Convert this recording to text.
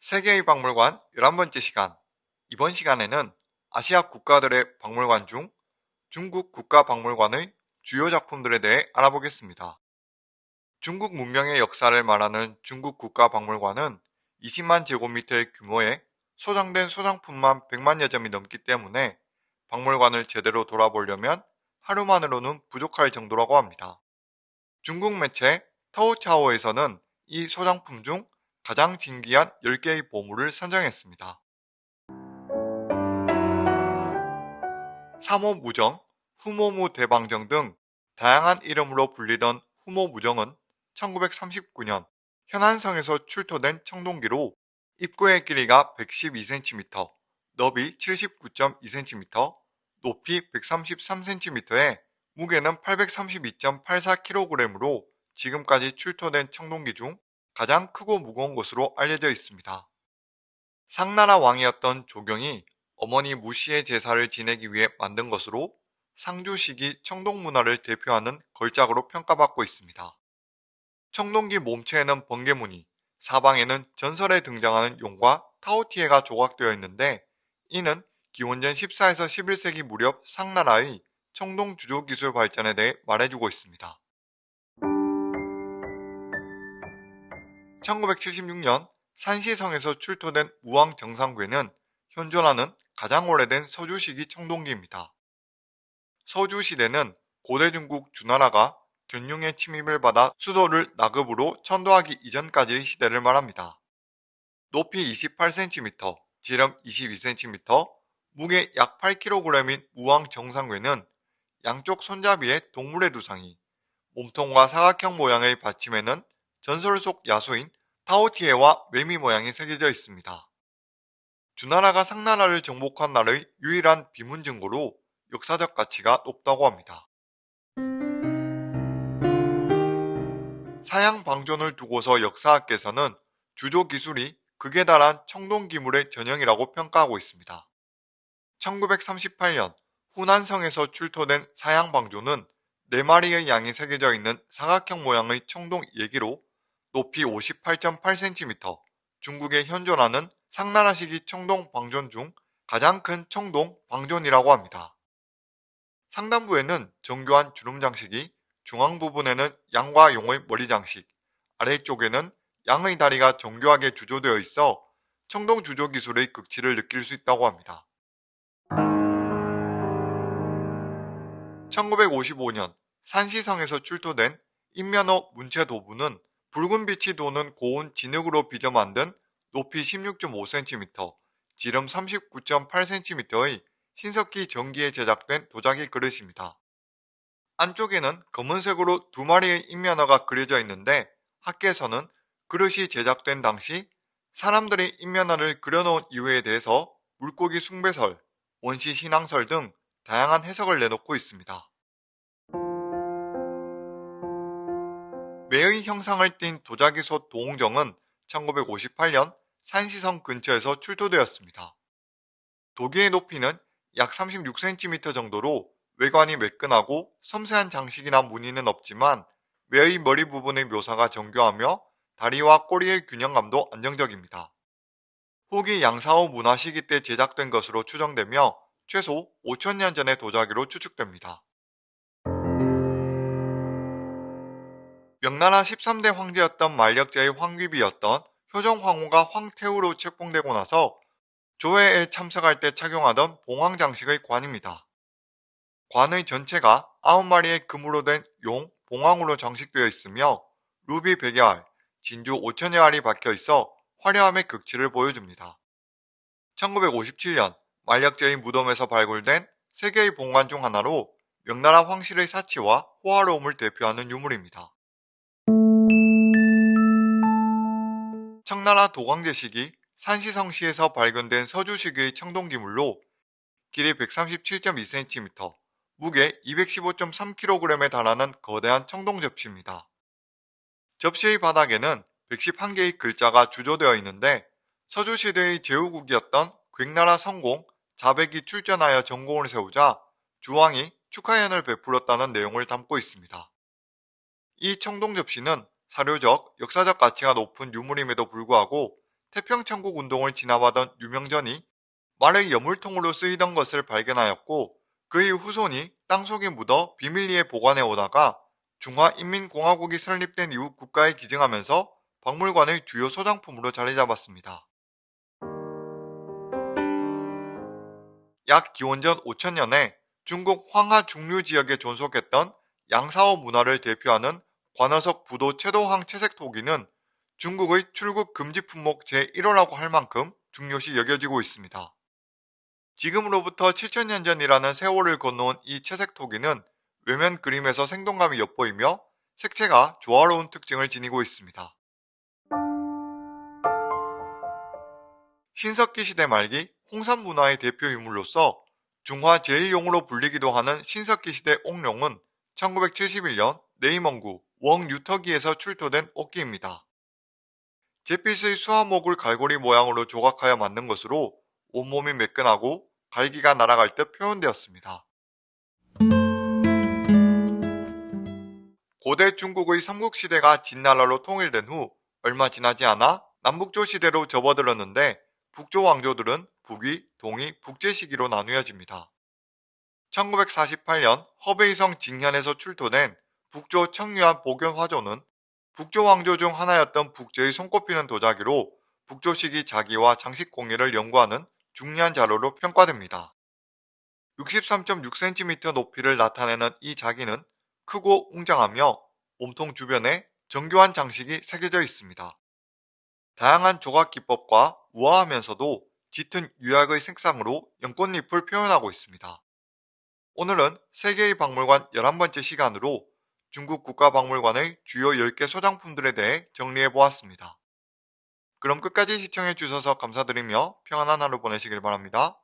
세계의 박물관 11번째 시간 이번 시간에는 아시아 국가들의 박물관 중 중국 국가박물관의 주요 작품들에 대해 알아보겠습니다. 중국 문명의 역사를 말하는 중국 국가박물관은 20만 제곱미터의 규모에 소장된 소장품만 100만여 점이 넘기 때문에 박물관을 제대로 돌아보려면 하루만으로는 부족할 정도라고 합니다. 중국 매체 타오차오에서는 이 소장품 중 가장 진귀한 10개의 보물을 선정했습니다. 3호 무정, 후모무 대방정 등 다양한 이름으로 불리던 후모무정은 1939년 현안성에서 출토된 청동기로 입구의 길이가 112cm, 너비 79.2cm, 높이 133cm에 무게는 832.84kg으로 지금까지 출토된 청동기 중 가장 크고 무거운 것으로 알려져 있습니다. 상나라 왕이었던 조경이 어머니 무씨의 제사를 지내기 위해 만든 것으로 상주시기 청동 문화를 대표하는 걸작으로 평가받고 있습니다. 청동기 몸체에는 번개무늬, 사방에는 전설에 등장하는 용과 타오티에가 조각되어 있는데 이는 기원전 14에서 11세기 무렵 상나라의 청동 주조 기술 발전에 대해 말해주고 있습니다. 1976년 산시성에서 출토된 우왕 정상괴는 현존하는 가장 오래된 서주시기 청동기입니다. 서주시대는 고대 중국 주나라가 견룡의 침입을 받아 수도를 나급으로 천도하기 이전까지의 시대를 말합니다. 높이 28cm, 지름 22cm, 무게 약 8kg인 우왕 정상괴는 양쪽 손잡이에 동물의 두상이, 몸통과 사각형 모양의 받침에는 전설 속 야수인 타오티에와 매미 모양이 새겨져 있습니다. 주나라가 상나라를 정복한 날의 유일한 비문 증거로 역사적 가치가 높다고 합니다. 사양 방존을 두고서 역사학계에서는 주조 기술이 극에 달한 청동 기물의 전형이라고 평가하고 있습니다. 1938년 후난성에서 출토된 사양 방존은 4마리의 양이 새겨져 있는 사각형 모양의 청동 예기로 높이 58.8cm, 중국에 현존하는 상나라 시기 청동 방존 중 가장 큰 청동 방존이라고 합니다. 상단부에는 정교한 주름 장식이, 중앙 부분에는 양과 용의 머리 장식, 아래쪽에는 양의 다리가 정교하게 주조되어 있어 청동 주조 기술의 극치를 느낄 수 있다고 합니다. 1955년 산시성에서 출토된 인면허 문체 도부는 붉은 빛이 도는 고운 진흙으로 빚어 만든 높이 16.5cm, 지름 39.8cm의 신석기 전기에 제작된 도자기 그릇입니다. 안쪽에는 검은색으로 두 마리의 인면허가 그려져 있는데 학계에서는 그릇이 제작된 당시 사람들이 인면허를 그려놓은 이유에 대해서 물고기 숭배설, 원시 신앙설 등 다양한 해석을 내놓고 있습니다. 매의 형상을 띤 도자기솥 도홍정은 1958년 산시성 근처에서 출토되었습니다. 도기의 높이는 약 36cm 정도로 외관이 매끈하고 섬세한 장식이나 무늬는 없지만 매의 머리 부분의 묘사가 정교하며 다리와 꼬리의 균형감도 안정적입니다. 후기 양사호 문화 시기 때 제작된 것으로 추정되며 최소 5천년 전의 도자기로 추측됩니다. 명나라 13대 황제였던 만력제의 황귀비였던 효정황후가 황태후로 책봉되고 나서 조회에 참석할 때 착용하던 봉황 장식의 관입니다. 관의 전체가 9마리의 금으로 된 용, 봉황으로 장식되어 있으며 루비 100여 알, 진주 5천여 알이 박혀 있어 화려함의 극치를 보여줍니다. 1957년 만력제의 무덤에서 발굴된 세계의 봉관 중 하나로 명나라 황실의 사치와 호화로움을 대표하는 유물입니다. 청나라 도광제 시기 산시성시에서 발견된 서주시기의 청동기물로 길이 137.2cm, 무게 215.3kg에 달하는 거대한 청동 접시입니다. 접시의 바닥에는 111개의 글자가 주조되어 있는데 서주시대의 제후국이었던 괭나라 성공 자백이 출전하여 전공을 세우자 주왕이 축하연을 베풀었다는 내용을 담고 있습니다. 이 청동 접시는 사료적, 역사적 가치가 높은 유물임에도 불구하고 태평천국 운동을 진압하던 유명전이 말의 여물통으로 쓰이던 것을 발견하였고 그의 후손이 땅속에 묻어 비밀리에 보관해 오다가 중화인민공화국이 설립된 이후 국가에 기증하면서 박물관의 주요 소장품으로 자리 잡았습니다. 약 기원전 5000년에 중국 황하 중류 지역에 존속했던 양사오 문화를 대표하는 관어석 부도 채도항 채색 토기는 중국의 출국 금지 품목 제1호라고 할 만큼 중요시 여겨지고 있습니다. 지금으로부터 7천년 전이라는 세월을 건너온 이 채색 토기는 외면 그림에서 생동감이 엿보이며 색채가 조화로운 특징을 지니고 있습니다. 신석기 시대 말기 홍산 문화의 대표 유물로서 중화 제1용으로 불리기도 하는 신석기 시대 옥룡은 1971년 네이먼구 웡유터기에서 출토된 옥기입니다. 제빛의 수화목을 갈고리 모양으로 조각하여 만든 것으로 온몸이 매끈하고 갈기가 날아갈 듯 표현되었습니다. 고대 중국의 삼국시대가 진나라로 통일된 후 얼마 지나지 않아 남북조 시대로 접어들었는데 북조 왕조들은 북위, 동위, 북제 시기로 나누어집니다. 1948년 허베이성 징현에서 출토된 북조 청류한 복연화조는 북조 왕조 중 하나였던 북제의 손꼽히는 도자기로 북조 시기 자기와 장식 공예를 연구하는 중요한 자료로 평가됩니다. 63.6cm 높이를 나타내는 이 자기는 크고 웅장하며 몸통 주변에 정교한 장식이 새겨져 있습니다. 다양한 조각 기법과 우아하면서도 짙은 유약의 색상으로 연꽃잎을 표현하고 있습니다. 오늘은 세계의 박물관 11번째 시간으로 중국 국가박물관의 주요 10개 소장품들에 대해 정리해보았습니다. 그럼 끝까지 시청해주셔서 감사드리며 평안한 하루 보내시길 바랍니다.